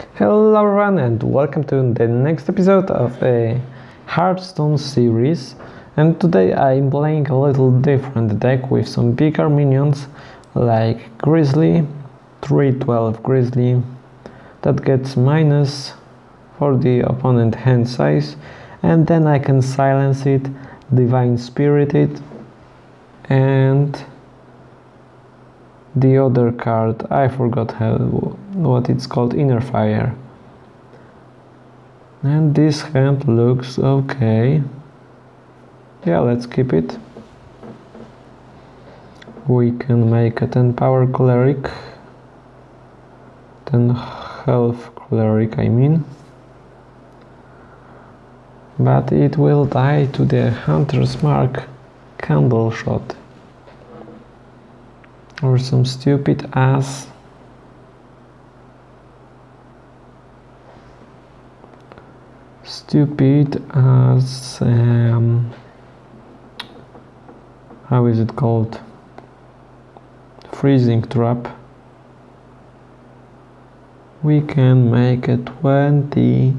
Hello everyone and welcome to the next episode of a Hearthstone series. And today I'm playing a little different deck with some bigger minions like Grizzly, 312 Grizzly that gets minus for the opponent hand size and then I can silence it, Divine Spirited and the other card I forgot how what it's called inner fire. And this hand looks okay. Yeah let's keep it. We can make a 10 power cleric. 10 health cleric I mean. But it will die to the hunter's mark Candleshot or some stupid ass. Stupid as um, how is it called? Freezing trap. We can make a 20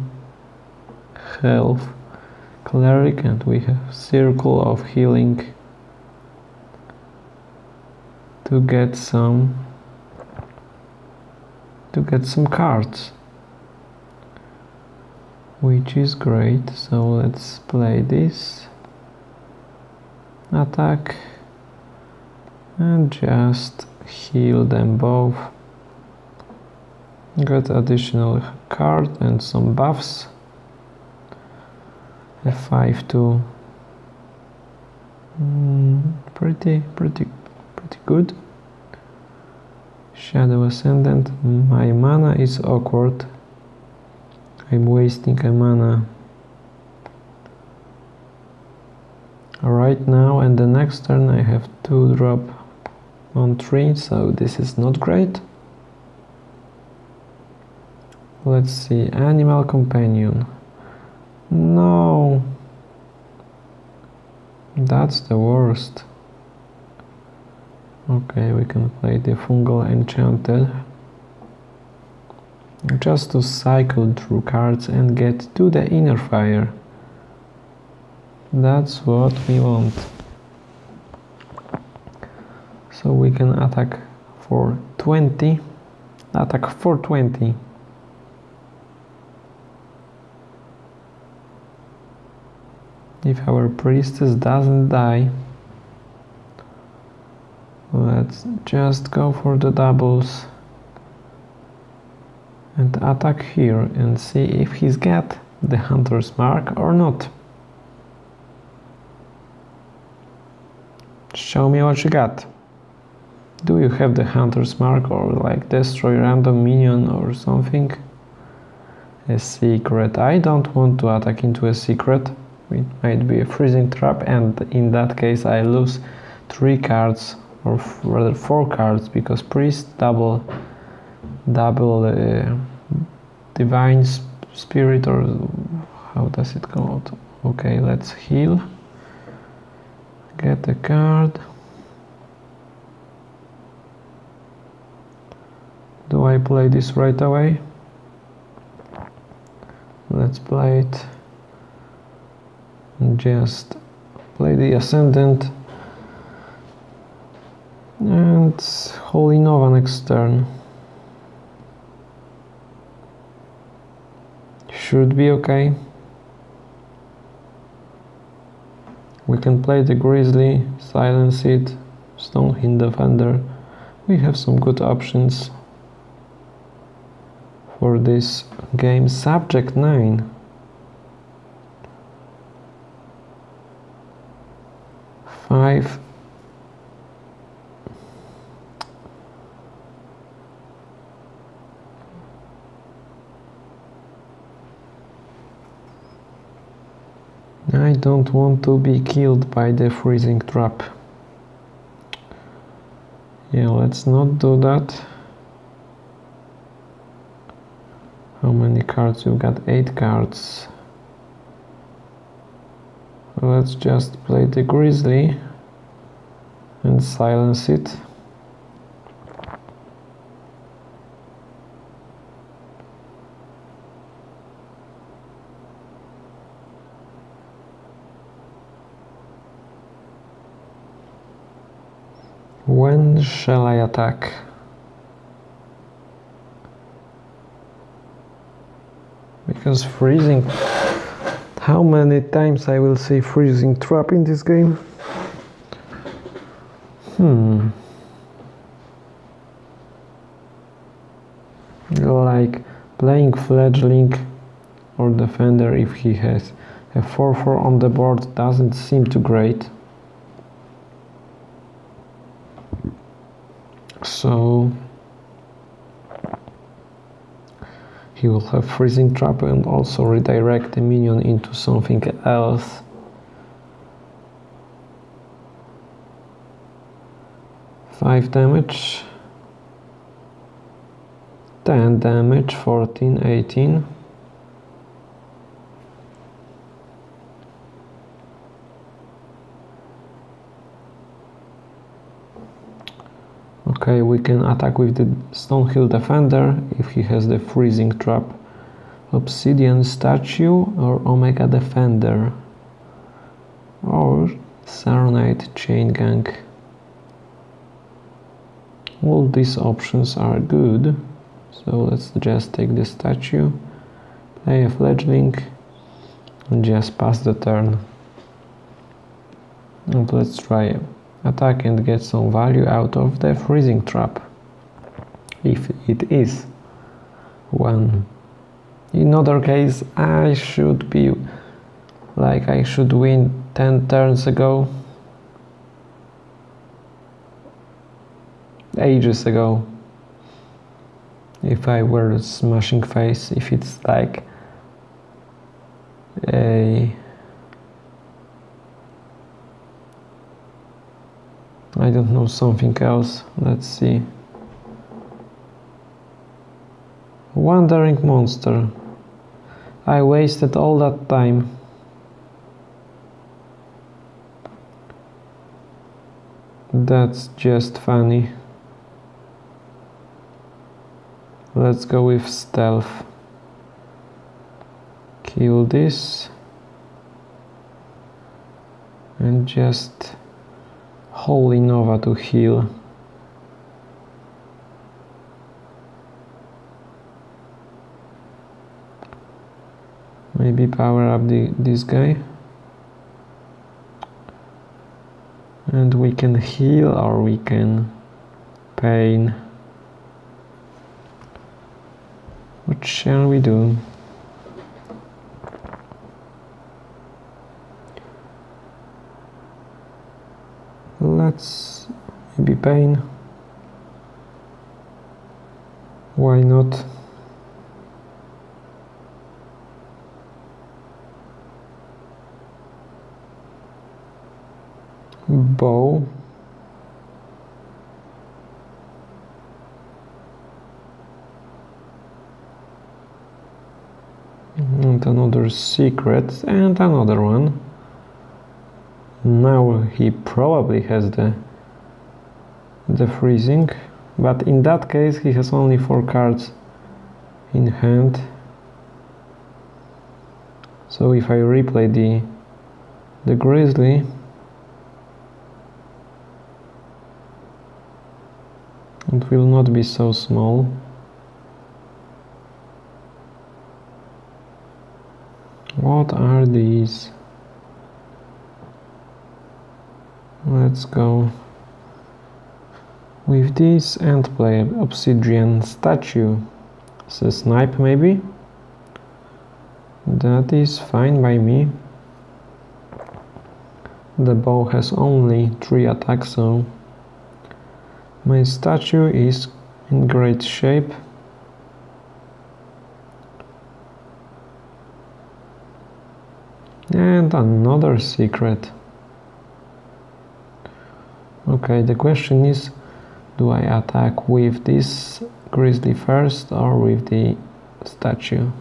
health cleric and we have circle of healing to get some to get some cards which is great. So let's play this. Attack. And just heal them both. Get additional card and some buffs. F5 to mm, pretty pretty pretty good Shadow Ascendant, my mana is awkward. I'm wasting a mana right now and the next turn I have two drop on three, so this is not great. Let's see, Animal Companion. No, that's the worst. Okay, we can play the Fungal Enchanter just to cycle through cards and get to the inner fire. That's what we want. So we can attack for 20, attack for 20. If our priestess doesn't die, just go for the doubles and attack here and see if he's got the hunter's mark or not. Show me what you got. Do you have the hunter's mark or like destroy random minion or something? A secret. I don't want to attack into a secret. It might be a freezing trap and in that case I lose three cards or rather four cards because priest double double uh, divine spirit or how does it go? Out? okay let's heal. Get a card. Do I play this right away? Let's play it. Just play the ascendant and Holy Nova next turn. Should be okay. We can play the Grizzly, Silence It, Stonehill Defender. We have some good options for this game. Subject 9. Five I don't want to be killed by the freezing trap. Yeah, let's not do that. How many cards? You've got 8 cards. Let's just play the Grizzly and silence it. When shall I attack? Because freezing... How many times I will see freezing trap in this game? Hmm. Like playing fledgling or defender if he has a 4-4 on the board doesn't seem too great. So he will have freezing trap and also redirect the minion into something else. Five damage, 10 damage, 14, 18. Okay, we can attack with the Stonehill Defender if he has the Freezing Trap. Obsidian Statue or Omega Defender. Or Saronite Chain Gang. All these options are good. So let's just take the statue, play a fledgling, and just pass the turn. And let's try attack and get some value out of the freezing trap. If it is one. In other case, I should be like I should win 10 turns ago. Ages ago. If I were smashing face, if it's like a I don't know something else. Let's see. Wandering monster. I wasted all that time. That's just funny. Let's go with stealth. Kill this. And just Holy Nova to heal. Maybe power up the, this guy. And we can heal or we can pain. What shall we do? let's maybe pain. Why not? Bow. And another secret and another one. Now he probably has the the freezing but in that case he has only four cards in hand. So if I replay the the grizzly it will not be so small. What are these? Let's go with this and play obsidian statue. So snipe maybe? That is fine by me. The bow has only three attacks so my statue is in great shape. And another secret. Okay, the question is, do I attack with this grizzly first or with the statue?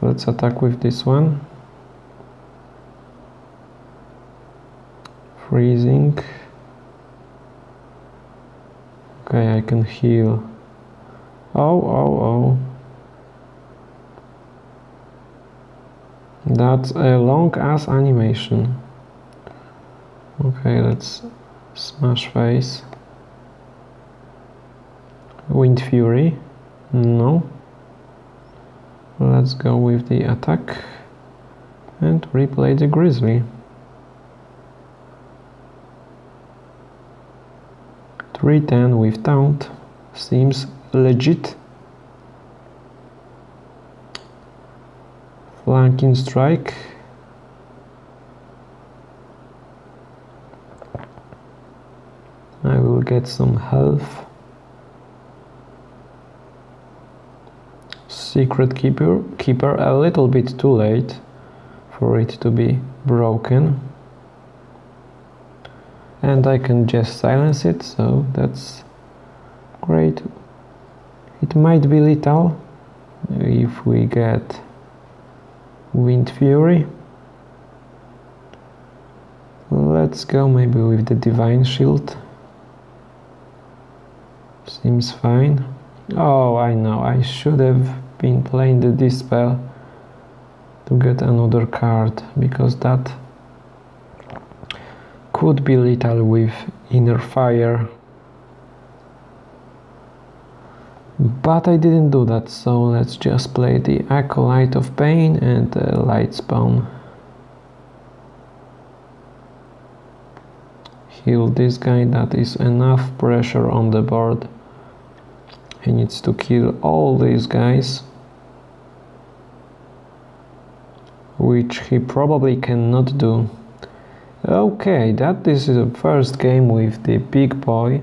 Let's attack with this one. Freezing. Okay, I can heal. Oh, oh, oh. That's a long ass animation. Okay, let's smash face. Windfury. No. Let's go with the attack and replay the Grizzly. 310 with taunt seems legit. Flanking strike. I will get some health. Secret keeper, keeper a little bit too late for it to be broken. And I can just silence it so that's great. It might be little if we get windfury. Let's go maybe with the divine shield seems fine. Oh I know. I should have been playing the dispel to get another card because that could be lethal with inner fire. But I didn't do that so let's just play the Acolyte of Pain and the Lightspawn heal this guy that is enough pressure on the board he needs to kill all these guys which he probably cannot do Okay, that is the first game with the big boy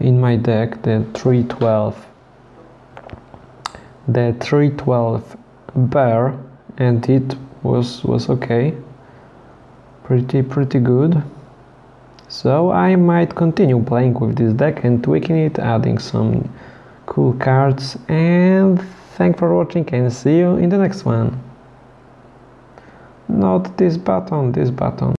in my deck, the 312. The 312 bear and it was was okay. Pretty pretty good. So I might continue playing with this deck and tweaking it, adding some cool cards and thanks for watching and see you in the next one. Not this button this button